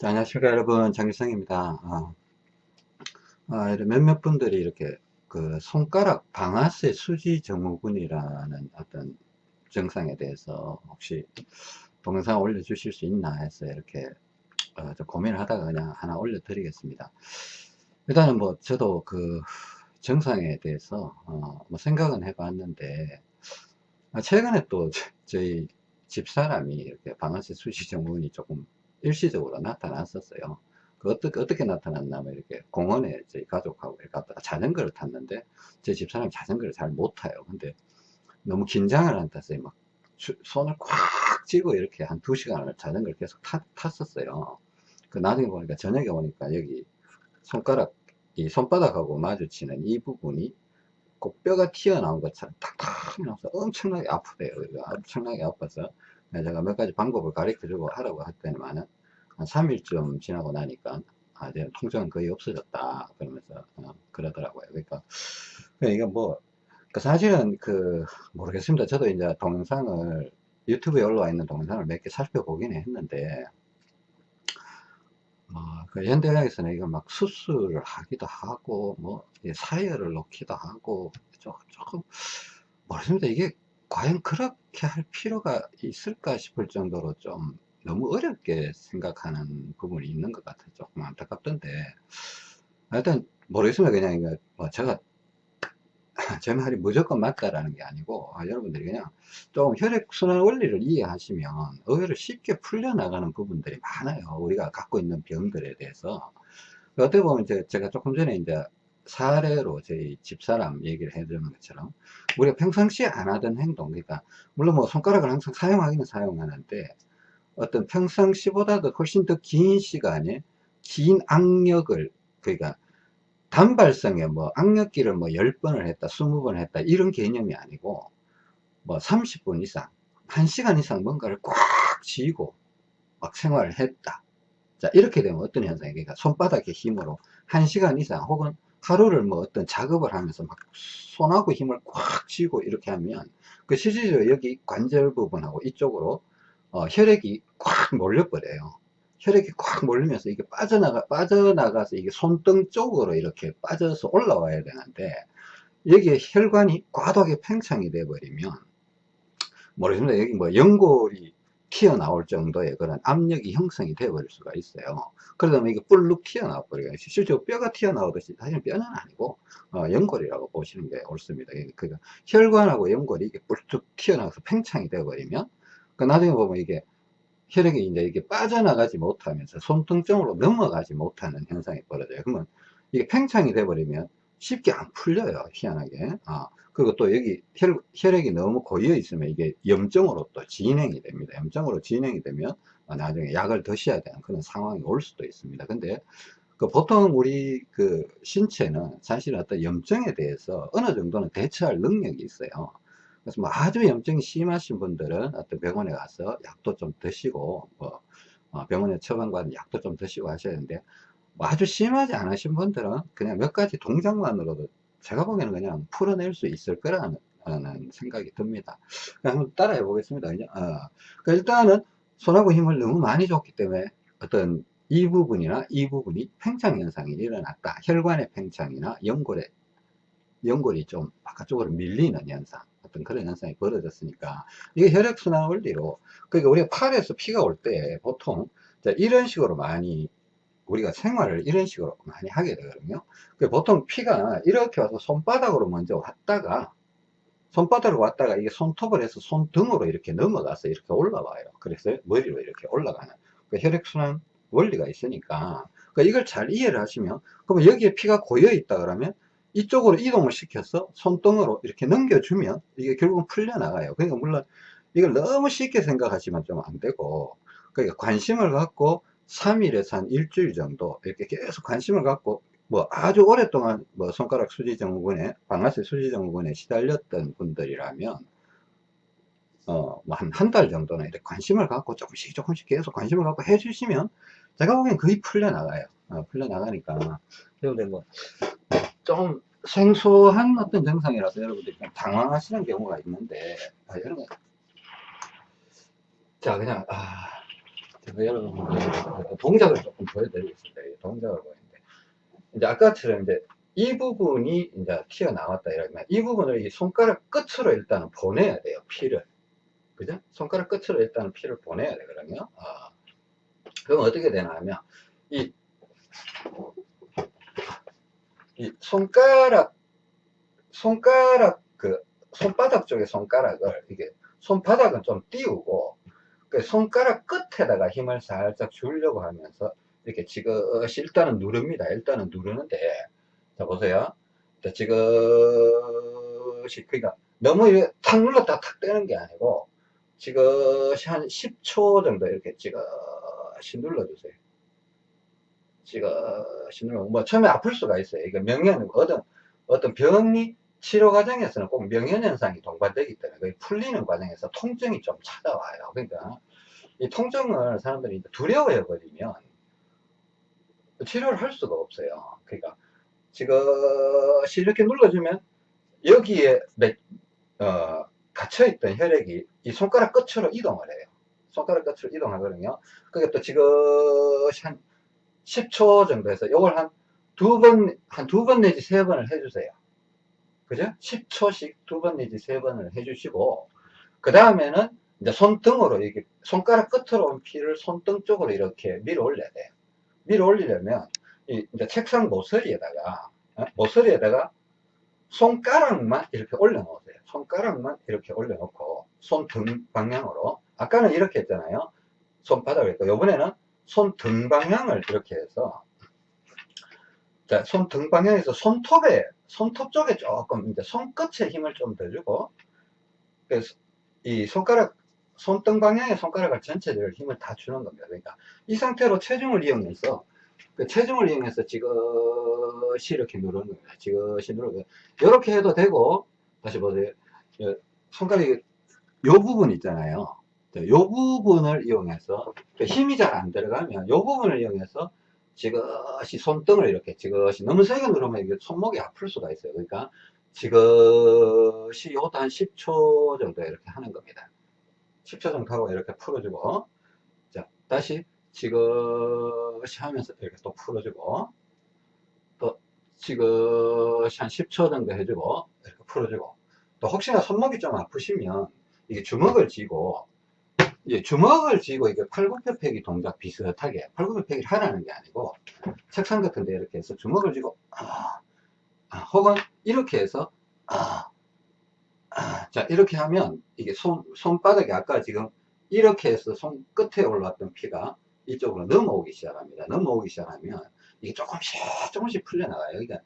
자, 안녕하십니까 여러분. 장길성입니다. 아, 아, 몇몇 분들이 이렇게 그 손가락 방아쇠 수지 증후군이라는 어떤 증상에 대해서 혹시 동영상 올려주실 수 있나 해서 이렇게 어, 고민을 하다가 그냥 하나 올려 드리겠습니다. 일단은 뭐 저도 그 증상에 대해서 어, 뭐 생각은 해 봤는데 아, 최근에 또 저희 집사람이 이렇게 방아쇠 수지 증후군이 조금 일시적으로 나타났었어요. 그 어떻게, 어떻게 나타났냐면 이렇게 공원에 저희 가족하고 이렇게 갔다가 자전거를 탔는데 제 집사람이 자전거를 잘 못 타요. 근데 너무 긴장을 안 탔어요. 막 손을 꽉 쥐고 이렇게 한 두 시간을 자전거를 계속 탔, 탔었어요. 그 나중에 보니까 저녁에 오니까 여기 손가락 이 손바닥하고 마주치는 이 부분이 꼭 뼈가 튀어나온 것처럼 탁탁 나서 엄청나게 아프대요. 엄청나게 아파서 네, 제가 몇 가지 방법을 가르쳐 주고 하라고 했더니만은 한 3일쯤 지나고 나니까 아, 이제 통증은 거의 없어졌다. 그러면서 어, 그러더라고요. 그러니까 이게 뭐그 사실은 그 모르겠습니다. 저도 이제 동영상을 유튜브에 올라와 있는 동영상을 몇 개 살펴보긴 했는데 어, 그 현대의학에서는 이걸 막 수술을 하기도 하고 뭐 사혈을 넣기도 하고 조금 모르겠습니다. 이게 과연 그렇게 할 필요가 있을까 싶을 정도로 좀 너무 어렵게 생각하는 부분이 있는 것 같아요. 조금 안타깝던데. 하여튼 모르겠습니다. 그냥 뭐 제가 제 말이 무조건 맞다라는 게 아니고 아, 여러분들이 그냥 좀 혈액순환 원리를 이해하시면 의외로 쉽게 풀려나가는 부분들이 많아요. 우리가 갖고 있는 병들에 대해서 어떻게 보면 이제 제가 조금 전에 이제 사례로 저희 집사람 얘기를 해주는 것처럼 우리가 평상시에 안 하던 행동 그러니까 물론 뭐 손가락을 항상 사용하기는 사용하는데 어떤 평상시보다도 훨씬 더 긴 시간에 긴 악력을 그러니까 단발성의 뭐 악력기를 뭐 10번을 했다 20번 했다 이런 개념이 아니고 뭐 30분 이상 1시간 이상 뭔가를 꽉 쥐고 막 생활을 했다. 자 이렇게 되면 어떤 현상이 그러니까 손바닥의 힘으로 1시간 이상 혹은 하루를 뭐 어떤 작업을 하면서 막 손하고 힘을 꽉 쥐고 이렇게 하면 그 실질적으로 여기 관절 부분하고 이쪽으로 어, 혈액이 꽉 몰려버려요. 혈액이 꽉 몰리면서 이게 빠져나가, 빠져나가서 이게 손등 쪽으로 이렇게 빠져서 올라와야 되는데, 여기에 혈관이 과도하게 팽창이 돼버리면, 모르겠습니다. 여기 뭐 연골이 튀어나올 정도의 그런 압력이 형성이 되어버릴 수가 있어요. 그러다 보면 이게 뿔룩 튀어나와 버려요. 실제로 뼈가 튀어나오듯이 사실 뼈는 아니고 어, 연골이라고 보시는 게 옳습니다. 그러니까 혈관하고 연골이 이게 뿔룩 튀어나와서 팽창이 되어버리면 그 나중에 보면 이게 혈액이 이제 이게 빠져나가지 못하면서 손등쪽으로 넘어가지 못하는 현상이 벌어져요. 그러면 이게 팽창이 돼버리면 쉽게 안 풀려요. 희한하게. 아, 그리고 또 여기 혈, 혈액이 너무 고여 있으면 이게 염증으로 또 진행이 됩니다. 염증으로 진행이 되면 나중에 약을 드셔야 되는 그런 상황이 올 수도 있습니다. 근데 그 보통 우리 그 신체는 사실 어떤 염증에 대해서 어느 정도는 대처할 능력이 있어요. 그래서 뭐 아주 염증이 심하신 분들은 어떤 병원에 가서 약도 좀 드시고 뭐 어, 병원에 처방받은 약도 좀 드시고 하셔야 되는데 뭐 아주 심하지 않으신 분들은 그냥 몇 가지 동작만으로도 제가 보기에는 그냥 풀어낼 수 있을 거라는 생각이 듭니다. 한번 따라해 보겠습니다. 어. 그러니까 일단은 손하고 힘을 너무 많이 줬기 때문에 어떤 이 부분이나 이 부분이 팽창 현상이 일어났다. 혈관의 팽창이나 연골의 연골이 좀 바깥쪽으로 밀리는 현상 어떤 그런 현상이 벌어졌으니까 이게 혈액순환 원리로 그러니까 우리가 팔에서 피가 올 때 보통 이런 식으로 많이 우리가 생활을 이런 식으로 많이 하게 되거든요. 그 보통 피가 이렇게 와서 손바닥으로 먼저 왔다가 손바닥으로 왔다가 이게 손톱을 해서 손등으로 이렇게 넘어가서 이렇게 올라와요. 그래서 머리로 이렇게 올라가는 그 혈액순환 원리가 있으니까 그러니까 이걸 잘 이해를 하시면 그러면 여기에 피가 고여 있다 그러면 이쪽으로 이동을 시켜서 손등으로 이렇게 넘겨주면 이게 결국은 풀려나가요. 그러니까 물론 이걸 너무 쉽게 생각하시면 좀 안 되고 그러니까 관심을 갖고 3일에서 한 일주일 정도 이렇게 계속 관심을 갖고 뭐 아주 오랫동안 뭐 손가락 수지증후군에 방아쇠 수지증후군에 시달렸던 분들이라면 어 뭐 한 한 달 정도는 이렇게 관심을 갖고 조금씩 조금씩 계속 관심을 갖고 해주시면 제가 보기엔 거의 풀려나가요. 어, 풀려나가니까 여러분들 뭐 좀 생소한 어떤 증상이라서 여러분들이 좀 당황하시는 경우가 있는데 아, 여러분 자 그냥 아, 그래서 여러분들 동작을 조금 보여드리겠습니다. 이 동작을 보이는데 이제 아까처럼 이제 이 부분이 이제 튀어나왔다 이러면 이 부분을 이 손가락 끝으로 일단은 보내야 돼요. 피를. 그죠? 손가락 끝으로 일단은 피를 보내야 돼, 그러면. 아. 그럼 어떻게 되나 하면, 이, 이 손가락, 손가락, 그, 손바닥 쪽에 손가락을, 이게, 손바닥은 좀 띄우고, 그 손가락 끝에다가 힘을 살짝 주려고 하면서, 이렇게 지그시 일단은 누릅니다. 일단은 누르는데, 자, 보세요. 자, 지그시, 그러니까, 너무 탁 눌렀다 탁 떼는 게 아니고, 지그시 한 10초 정도 이렇게 지그시 눌러주세요. 지그시 눌러, 뭐, 처음에 아플 수가 있어요. 이게 명현, 어떤, 어떤 병이 치료 과정에서는 꼭 명현 현상이 동반되기 때문에, 그 풀리는 과정에서 통증이 좀 찾아와요. 그러니까, 이 통증을 사람들이 두려워해 버리면, 치료를 할 수가 없어요. 그러니까, 지그시 이렇게 눌러주면, 여기에, 몇, 어, 갇혀있던 혈액이 이 손가락 끝으로 이동을 해요. 손가락 끝으로 이동하거든요. 그게 또 지그시 한 10초 정도 해서 요걸 한 두 번, 한 두 번 내지 세 번을 해주세요. 그죠? 10초씩 두 번 내지 세 번을 해주시고, 그 다음에는 이제 손등으로, 이렇게 손가락 끝으로 온 피를 손등 쪽으로 이렇게 밀어 올려야 돼요. 밀어 올리려면, 이 이제 책상 모서리에다가, 어? 모서리에다가 손가락만 이렇게 올려놓으세요. 손가락만 이렇게 올려놓고, 손등 방향으로. 아까는 이렇게 했잖아요. 손바닥을 했고, 요번에는 손 등 방향을 이렇게 해서, 자, 손 등 방향에서 손톱에, 손톱 쪽에 조금, 이제 손끝에 힘을 좀 더 주고, 그래서 이 손가락, 손등 방향의 손가락을 전체적으로 힘을 다 주는 겁니다. 그러니까 이 상태로 체중을 이용해서, 그 체중을 이용해서 지그시 이렇게 누르는 겁니다. 지그시 누르고, 이렇게 해도 되고, 다시 보세요. 손가락이, 요 부분 있잖아요. 요 부분을 이용해서, 힘이 잘 안 들어가면, 요 부분을 이용해서, 지그시 손등을 이렇게 지그시 너무 세게 누르면 이게 손목이 아플 수가 있어요. 그러니까 지그시 이것도 한 10초 정도 이렇게 하는 겁니다. 10초 정도 하고 이렇게 풀어주고 자 다시 지그시 하면서 이렇게 또 풀어주고 또 지그시 한 10초 정도 해주고 이렇게 풀어주고 또 혹시나 손목이 좀 아프시면 이게 주먹을 쥐고 예, 주먹을 쥐고 이게 팔굽혀펴기 동작 비슷하게 팔굽혀펴기를 하라는 게 아니고 책상 같은 데 이렇게 해서 주먹을 쥐고 아, 아, 혹은 이렇게 해서 아, 아, 자 이렇게 하면 이게 손, 손바닥이 아까 지금 이렇게 해서 손 끝에 올라왔던 피가 이쪽으로 넘어오기 시작합니다. 넘어오기 시작하면 이게 조금씩 조금씩 풀려나가요. 그러니까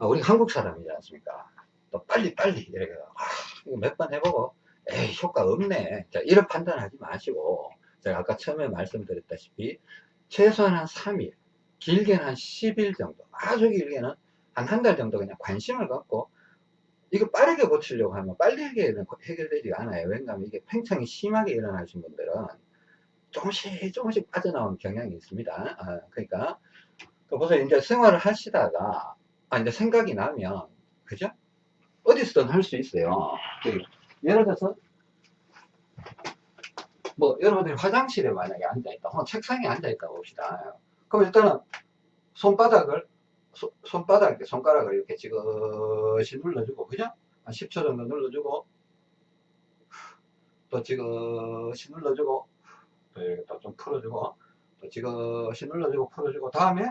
우리 한국 사람이지 않습니까? 또 빨리 빨리 이렇게 아, 몇번 해보고 에이 효과 없네. 자 이런 판단하지 마시고 제가 아까 처음에 말씀드렸다시피 최소한 한 3일 길게는 한 10일 정도 아주 길게는 한 한 달 정도 그냥 관심을 갖고 이거 빠르게 고치려고 하면 빨리 해결되지 않아요. 왜냐하면 이게 팽창이 심하게 일어나신 분들은 조금씩 조금씩 빠져나오는 경향이 있습니다. 아, 그러니까 보세요. 이제 생활을 하시다가 아, 이제 생각이 나면 그죠? 어디서든 할 수 있어요 예를 들어서 뭐 여러분들이 화장실에 만약에 앉아있다 혹은 책상에 앉아있다 봅시다. 그럼 일단은 손바닥을 소, 손바닥 이렇게 손가락을 이렇게 지그시 눌러주고 그죠? 한 10초 정도 눌러주고 또 지그시 눌러주고 또 이렇게 또 좀 풀어주고 또 지그시 눌러주고 풀어주고 다음에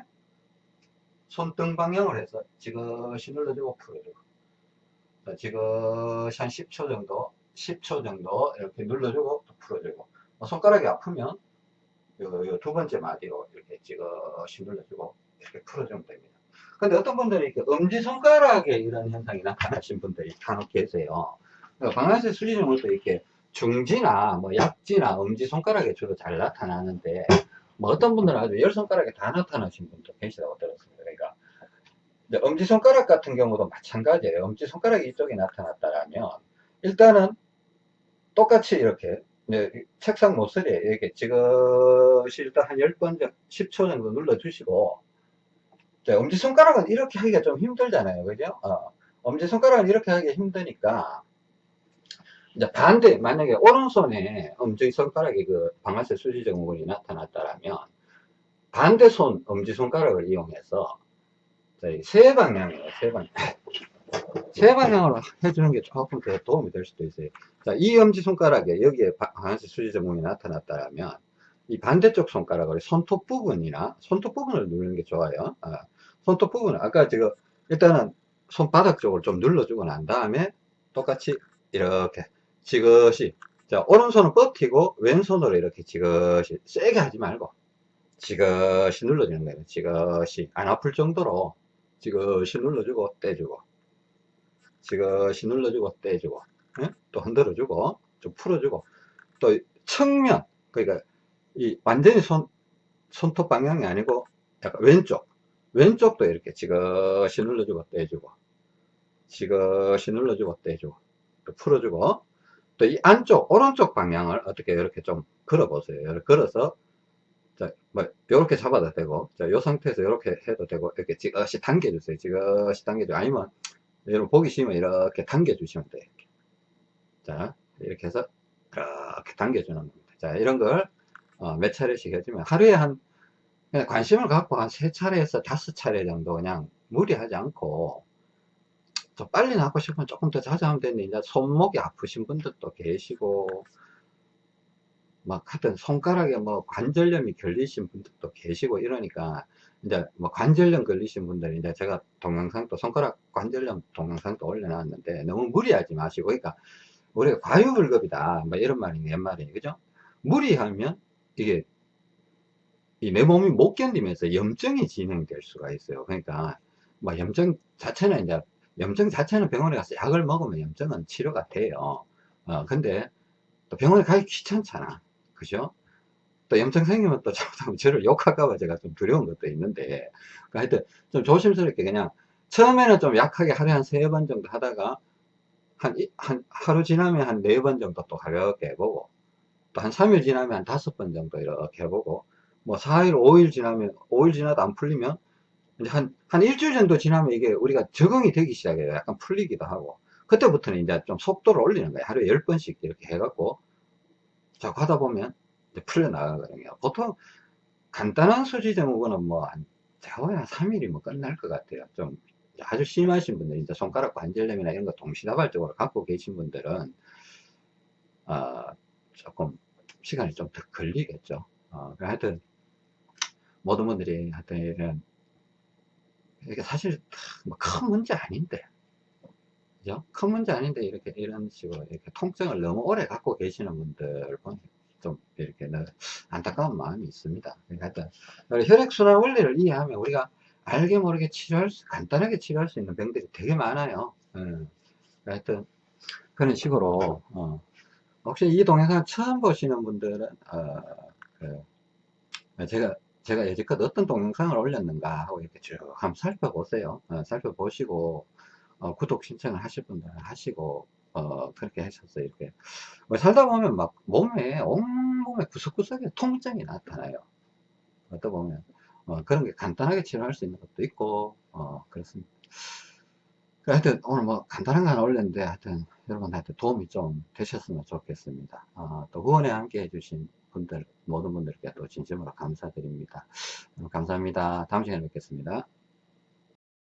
손등 방향을 해서 지그시 눌러주고 풀어주고 지그시 한 10초 정도 10초 정도 이렇게 눌러주고 또 풀어주고 뭐 손가락이 아프면 요, 요 두 번째 마디로 이렇게 지그시 눌러주고 이렇게 풀어주면 됩니다. 근데 어떤 분들이 이렇게 엄지손가락에 이런 현상이 나타나신 분들이 간혹 계세요. 방아쇠 수지증후도 이렇게 중지나 뭐 약지나 엄지손가락에 주로 잘 나타나는데 뭐 어떤 분들은 아주 열 손가락에 다 나타나신 분도 계시다고 엄지손가락 같은 경우도 마찬가지예요. 엄지손가락이 이쪽에 나타났다면 일단은 똑같이 이렇게 책상 모서리에 이렇게 지그시 일단 한 10번, 10초 정도 눌러주시고 엄지손가락은 이렇게 하기가 좀 힘들잖아요. 그죠? 어, 엄지손가락은 이렇게 하기가 힘드니까 이제 반대, 만약에 오른손에 엄지손가락에 그 방아쇠 수지 증후군이 나타났다라면 반대 손 엄지손가락을 이용해서 세 방향이에요, 세 방향. 세 방향으로 해주는 게 조금 더 도움이 될 수도 있어요. 자, 이 엄지손가락에 여기에 방아쇠 수지 증후군이 나타났다면 이 반대쪽 손가락을 손톱 부분이나 손톱 부분을 누르는 게 좋아요. 아, 손톱 부분, 아까 제가 일단은 손바닥 쪽을 좀 눌러주고 난 다음에 똑같이 이렇게 지그시 자 오른손은 버티고 왼손으로 이렇게 지그시 세게 하지 말고 지그시 눌러주는 거예요 지그시 안 아플 정도로 지그시 눌러주고 떼주고. 지그시 눌러주고 떼주고. 예? 또 흔들어주고 좀 풀어주고. 또 측면 그러니까 이 완전히 손 손톱 방향이 아니고 약간 왼쪽. 왼쪽도 이렇게 지그시 눌러주고 떼주고. 지그시 눌러주고 떼주고. 또 풀어주고. 또 이 안쪽 오른쪽 방향을 어떻게 이렇게 좀 걸어 보세요. 걸어서 자, 뭐 이렇게 잡아도 되고 자, 이 상태에서 이렇게 해도 되고 이렇게 지그시 당겨 주세요 지그시 당겨 주 아니면 여러분 보기 싫으면 이렇게 당겨 주시면 돼요 이렇게. 자 이렇게 해서 이렇게 당겨 주는 겁니다 자 이런 걸 어, 몇 차례씩 해주면 하루에 한 그냥 관심을 갖고 한 세 차례에서 다섯 차례 정도 그냥 무리하지 않고 더 빨리 낫고 싶으면 조금 더 자주 하면 되는데 이제 손목이 아프신 분들도 계시고 막 하여튼 손가락에 뭐 관절염이 걸리신 분들도 계시고 이러니까 이제 뭐 관절염 걸리신 분들이 이제 제가 동영상도 손가락 관절염 동영상도 올려놨는데 너무 무리하지 마시고 그러니까 우리가 과유불급이다 뭐 이런 말이 옛말이에요 그죠 무리하면 이게 이 내 몸이 못 견디면서 염증이 진행될 수가 있어요 그러니까 뭐 염증 자체는 이제 염증 자체는 병원에 가서 약을 먹으면 염증은 치료가 돼요. 어, 근데 또 병원에 가기 귀찮잖아. 그죠? 또 염증 생기면 또 잘못하면 저를 욕할까봐 제가 좀 두려운 것도 있는데, 그러니까 하여튼 좀 조심스럽게 그냥 처음에는 좀 약하게 하루에 한 세 번 정도 하다가 한, 한, 하루 지나면 한 네 번 정도 또 가볍게 해보고, 또 한 3일 지나면 한 다섯 번 정도 이렇게 해보고, 뭐 4일, 5일 지나면, 5일 지나도 안 풀리면 한, 한 일주일 정도 지나면 이게 우리가 적응이 되기 시작해요. 약간 풀리기도 하고. 그때부터는 이제 좀 속도를 올리는 거예요. 하루에 10번씩 이렇게 해갖고. 자, 가다 보면 풀려나가거든요. 보통 간단한 수지 증후군은 뭐, 한, 제가 한 3일이 뭐 끝날 것 같아요. 좀 아주 심하신 분들, 이제 손가락 관절염이나 이런 거 동시다발적으로 갖고 계신 분들은, 어, 조금 시간이 좀 더 걸리겠죠. 어, 하여튼, 모든 분들이 하여튼 이런 이게 사실 뭐큰 문제 아닌데 그죠? 큰 문제 아닌데 이렇게 이런 식으로 이렇게 통증을 너무 오래 갖고 계시는 분들 보니 좀 이렇게 안타까운 마음이 있습니다. 그러니까 혈액순환 원리를 이해하면 우리가 알게 모르게 치료할 수, 간단하게 치료할 수 있는 병들이 되게 많아요. 예. 하여튼 그런 식으로 어. 혹시 이 동영상 처음 보시는 분들은 어, 그, 제가 제가 여지껏 어떤 동영상을 올렸는가 하고 이렇게 쭉 한번 살펴보세요. 어, 살펴보시고 어, 구독 신청을 하실 분들은 하시고 어, 그렇게 하셔서 이렇게 뭐 살다 보면 막 몸에 온몸에 구석구석에 통증이 나타나요. 어떠 보면 어, 그런 게 간단하게 치료할 수 있는 것도 있고 어, 그렇습니다. 하여튼 오늘 뭐 간단한 거 하나 올렸는데 하여튼 여러분한테 도움이 좀 되셨으면 좋겠습니다. 어, 또 후원에 함께 해주신 분들 모든 분들께 또 진심으로 감사드립니다. 감사합니다. 다음 시간에 뵙겠습니다.